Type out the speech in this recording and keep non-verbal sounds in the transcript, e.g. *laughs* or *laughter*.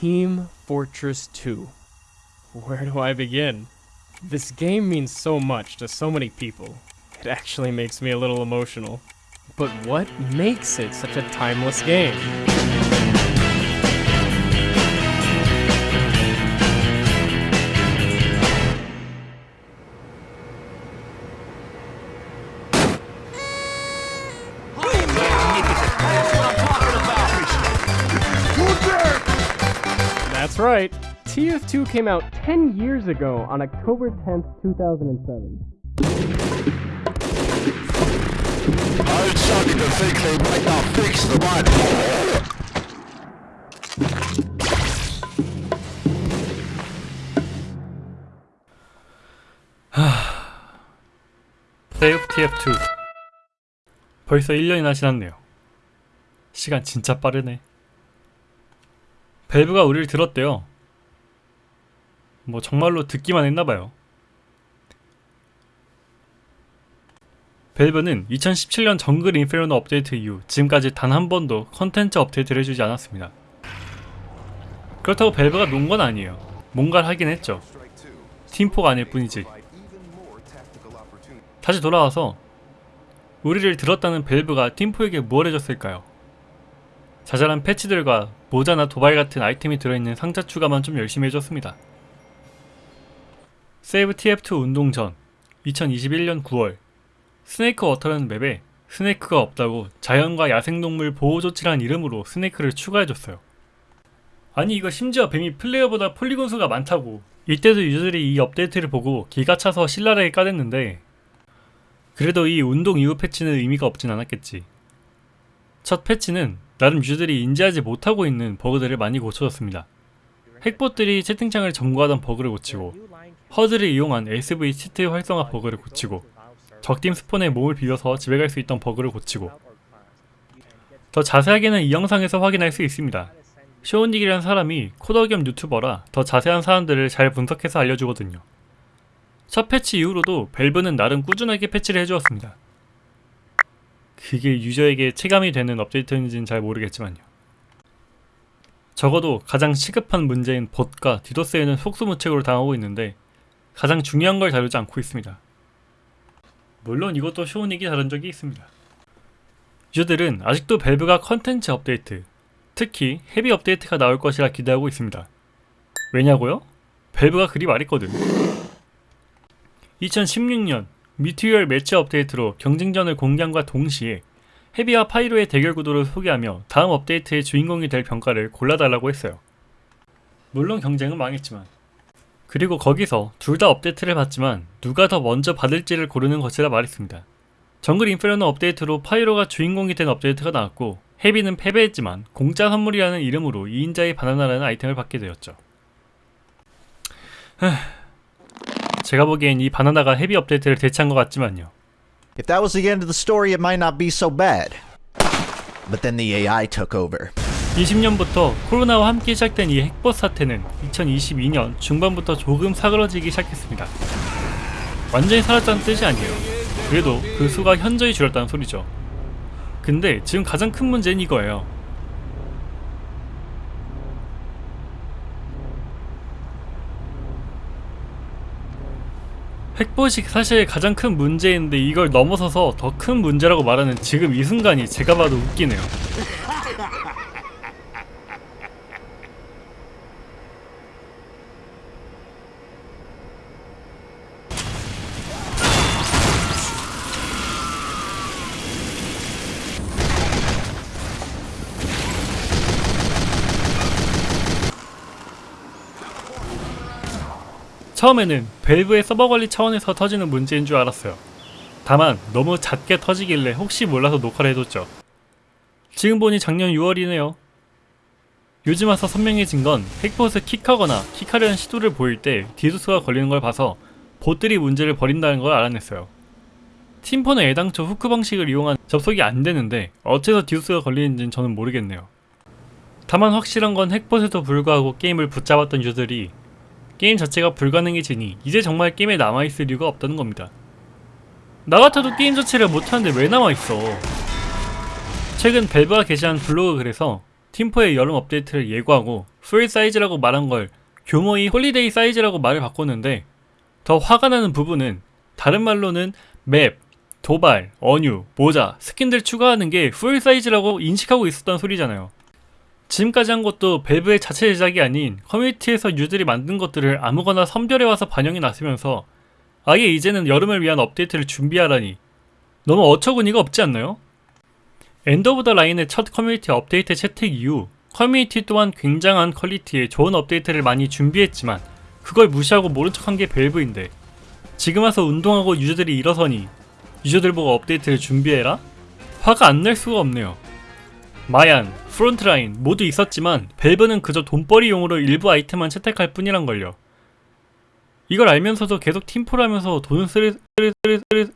Team Fortress 2. Where do I begin? This game means so much to so many people. It actually makes me a little emotional. But what makes it such a timeless game? That's right. TF2 came out 10 years ago on October 10th, 2007. Old Sonny the thinks they might not fix the money. 세이브 TF2 벌써 1년이나 지났네요. 시간 진짜 빠르네. 밸브가 우리를 들었대요. 뭐 정말로 듣기만 했나봐요. 밸브는 2017년 Jungle Inferno 업데이트 이후 지금까지 단 한 번도 컨텐츠 업데이트를 해주지 않았습니다. 그렇다고 밸브가 논 건 아니에요. 뭔가를 하긴 했죠. 팀포가 아닐 뿐이지. 다시 돌아와서 우리를 들었다는 밸브가 팀포에게 뭘 해줬을까요? 자잘한 패치들과 모자나 도발 같은 아이템이 들어있는 상자 추가만 좀 열심히 해줬습니다. Save TF2 운동 전 2021년 9월 Snakewater라는 맵에 snake가 없다고 자연과 야생동물 보호조치라는 이름으로 snake를 추가해줬어요. 아니 이거 심지어 뱀이 플레이어보다 폴리곤 수가 많다고 이때도 유저들이 이 업데이트를 보고 기가 차서 신랄하게 까댔는데 그래도 이 운동 이후 패치는 의미가 없진 않았겠지. 첫 패치는 나름 유저들이 인지하지 못하고 있는 버그들을 많이 고쳐줬습니다. 핵봇들이 채팅창을 점거하던 버그를 고치고 HUD를 이용한 sv cheats 활성화 버그를 고치고 적팀 스폰에 몸을 비벼서 집에 갈 수 있던 버그를 고치고 더 자세하게는 이 영상에서 확인할 수 있습니다. 쇼닉이라는 사람이 코더 겸 유튜버라 더 자세한 사안들을 잘 분석해서 알려주거든요. 첫 패치 이후로도 밸브는 나름 꾸준하게 패치를 해주었습니다. 그게 유저에게 체감이 되는 업데이트인지는 잘 모르겠지만요. 적어도 가장 시급한 문제인 봇과 디도스에는 속수무책으로 당하고 있는데 가장 중요한 걸 다루지 않고 있습니다. 물론 이것도 쇼닉이 다룬 적이 있습니다. 유저들은 아직도 밸브가 컨텐츠 업데이트, 특히 헤비 업데이트가 나올 것이라 기대하고 있습니다. 왜냐고요? 밸브가 그리 말했거든. 2016년 Meet Your Match 업데이트로 경쟁전을 공개함과 동시에 헤비와 파이로의 대결 구도를 소개하며 다음 업데이트의 주인공이 될 병과를 골라달라고 했어요. 물론 경쟁은 망했지만 그리고 거기서 둘 다 업데이트를 받지만 누가 더 먼저 받을지를 고르는 것이라 말했습니다. 정글 인페르노 업데이트로 파이로가 주인공이 된 업데이트가 나왔고 헤비는 패배했지만 공짜 선물이라는 이름으로 2인자의 바나나라는 아이템을 받게 되었죠. 하... 제가 보기엔 이 바나나가 헤비 업데이트를 대체한 것 같지만요. If that was the end of the story, it might not be so bad. But then the AI took over. 20년부터 코로나와 함께 시작된 이 핵봇 사태는 2022년 중반부터 조금 사그러지기 시작했습니다. 완전히 사라졌다는 뜻이 아니에요. 그래도 그 수가 현저히 줄었다는 소리죠. 근데 지금 가장 큰 문제는 이거예요. 핵봇이 사실 가장 큰 문제인데 이걸 넘어서서 더 큰 문제라고 말하는 지금 이 순간이 제가 봐도 웃기네요. *laughs* 처음에는 밸브의 서버 관리 차원에서 터지는 문제인 줄 알았어요. 다만 너무 잦게 터지길래 혹시 몰라서 녹화를 해뒀죠. 지금 보니 작년 6월이네요. 요즘 와서 선명해진 건 핵봇을 kick하거나 kick하려는 시도를 보일 때 디도스가 걸리는 걸 봐서 봇들이 문제를 벌인다는 걸 알아냈어요. 팀포는 애당초 후크 방식을 이용한 접속이 안 되는데 어째서 디도스가 걸리는지는 저는 모르겠네요. 다만 확실한 건 핵봇에도 불구하고 게임을 붙잡았던 유저들이 게임 자체가 불가능해지니 이제 정말 게임에 남아있을 이유가 없다는 겁니다. 나 같아도 게임 자체를 못하는데 왜 남아있어? 최근 밸브가 게시한 블로그 글에서 팀포의 여름 업데이트를 예고하고 full size라고 말한 걸 교묘히 holiday size라고 말을 바꿨는데 더 화가 나는 부분은 다른 말로는 맵, 도발, 언유, 모자, 스킨들 추가하는 게 full size라고 인식하고 있었던 소리잖아요. 지금까지 한 것도 밸브의 자체 제작이 아닌 커뮤니티에서 유저들이 만든 것들을 아무거나 선별해와서 반영해놨으면서 아예 이제는 여름을 위한 업데이트를 준비하라니 너무 어처구니가 없지 않나요? End of the Line의 첫 커뮤니티 업데이트 채택 이후 커뮤니티 또한 굉장한 퀄리티의 좋은 업데이트를 많이 준비했지만 그걸 무시하고 모른 척한 게 밸브인데 지금 와서 운동하고 유저들이 일어서니 유저들 보고 업데이트를 준비해라? 화가 안 날 수가 없네요. Mayann, Frontline 모두 있었지만 밸브는 그저 돈벌이용으로 일부 아이템만 채택할 뿐이란 걸요. 이걸 알면서도 계속 팀포를 하면서 돈을 쓰리 쓰리 쓰리 쓰리